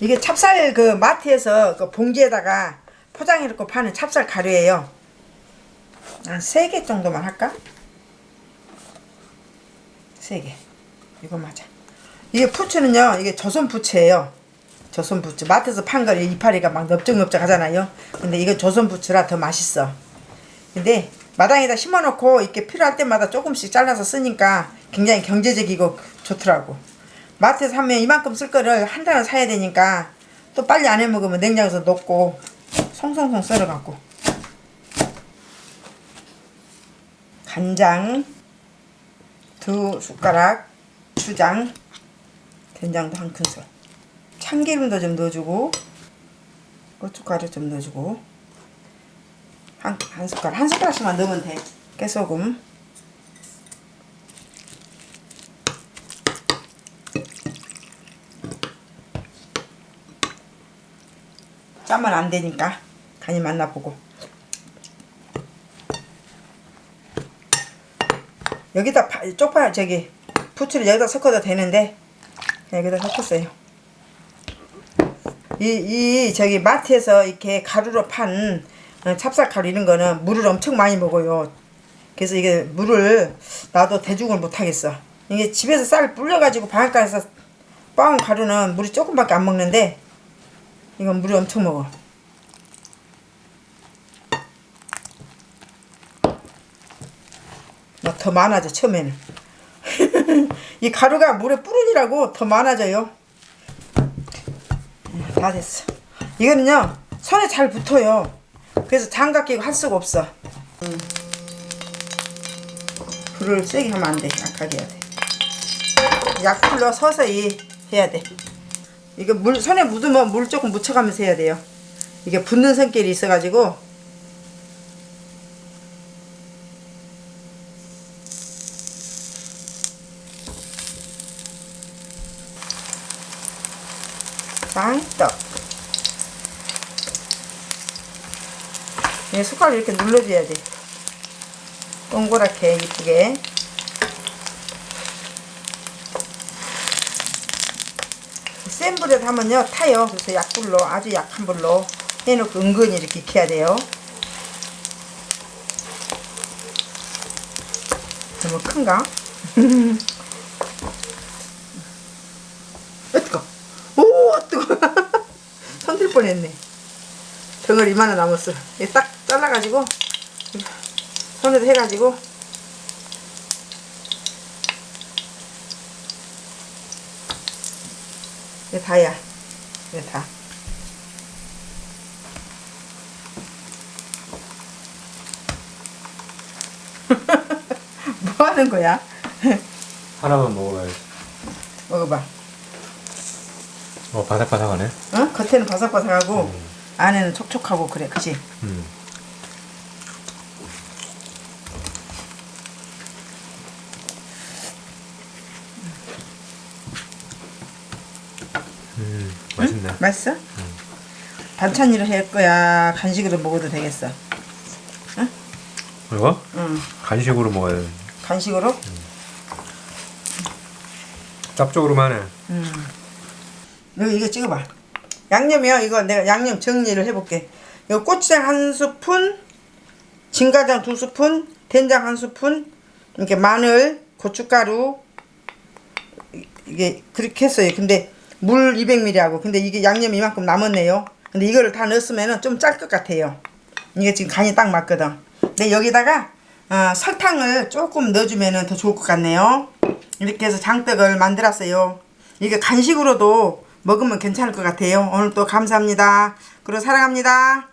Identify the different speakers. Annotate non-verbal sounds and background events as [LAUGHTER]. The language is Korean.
Speaker 1: 이게 찹쌀 그 마트에서 그 봉지에다가 포장해 놓고 파는 찹쌀 가루예요. 한세개 정도만 할까? 세 개. 이거 맞아. 이게 부추는요. 이게 조선 부추예요. 조선 부추. 마트에서 판 거 이파리가 막 넓적넓적 하잖아요. 근데 이거 조선 부추라 더 맛있어. 근데 마당에다 심어놓고 이렇게 필요할 때마다 조금씩 잘라서 쓰니까 굉장히 경제적이고 좋더라고. 마트에서 하면 이만큼 쓸 거를 한 달을 사야 되니까 또 빨리 안 해 먹으면 냉장고에서 녹고 송송송 썰어갖고. 간장 두 숟가락 주장 된장도 한 큰술. 참기름도 좀 넣어주고 고춧가루 좀 넣어주고. 한, 한 숟가락 한 숟가락씩만 넣으면 돼. 깨소금 짜면 안 되니까 간이 맞나 보고. 여기다 파, 쪽파 저기 부추를 여기다 섞어도 되는데 여기다 섞었어요. 이, 이 저기 마트에서 이렇게 가루로 판 어, 찹쌀 가루 이런 거는 물을 엄청 많이 먹어요. 그래서 이게 물을 나도 대중을 못 하겠어. 이게 집에서 쌀 불려가지고 바닷가에서 빻은 가루는 물이 조금밖에 안 먹는데 이건 물이 엄청 먹어. 뭐더 많아져 처음에는. [LAUGHS] 이 가루가 물에 뿌르니라고 더 많아져요. 음, 다 됐어. 이거는요 손에 잘 붙어요. 그래서 장갑 끼고 할 수가 없어. 음. 불을 세게 하면 안 돼. 약하게 해야 돼. 약불로 서서히 해야 돼. 이거 물 손에 묻으면 물 조금 묻혀가면서 해야 돼요. 이게 붙는 성격이 있어가지고 장떡 이 숟가락 이렇게 눌러줘야 돼. 동그랗게 이쁘게 센 불에 하면요 타요. 그래서 약불로 아주 약한 불로 해놓고 은근히 이렇게 익혀야 돼요. 너무 큰가? [LAUGHS] 으 뜨거? 오 뜨거. [LAUGHS] 손들 뻔했네. 덩어리 이만한 남았어 이딱 잘라가지고 손으로 해가지고 이게 다야. 이게 다. [LAUGHS] 뭐 하는 거야? [LAUGHS]
Speaker 2: 하나만 먹어봐야지.
Speaker 1: 먹어봐.
Speaker 2: 어, 바삭바삭하네.
Speaker 1: 어? 겉에는 바삭바삭하고 안에는 촉촉하고 그래, 그치?
Speaker 2: 음. 맛있네.
Speaker 1: 맛있어? 반찬으로 할 거야? 간식으로 먹어도 되겠어?
Speaker 2: 이거?
Speaker 1: 응.
Speaker 2: 간식으로 먹어야 돼.
Speaker 1: 간식으로?
Speaker 2: 짭조름하네.
Speaker 1: 음. 여기 이거 찍어봐. 양념이요. 이거 내가 양념 정리를 해볼게. 이거 고추장 한 스푼, 진가장 두 스푼, 된장 한 스푼, 이렇게 마늘, 고춧가루 이- 이게 그렇게 했어요. 근데 물 200ml 하고 근데 이게 양념 이만큼 남았네요. 근데 이거를 다 넣었으면 좀 짤 것 같아요. 이게 지금 간이 딱 맞거든. 근데 여기다가 어, 설탕을 조금 넣어주면 더 좋을 것 같네요. 이렇게 해서 장떡을 만들었어요. 이게 간식으로도 먹으면 괜찮을 것 같아요. 오늘 또 감사합니다. 그리고 사랑합니다.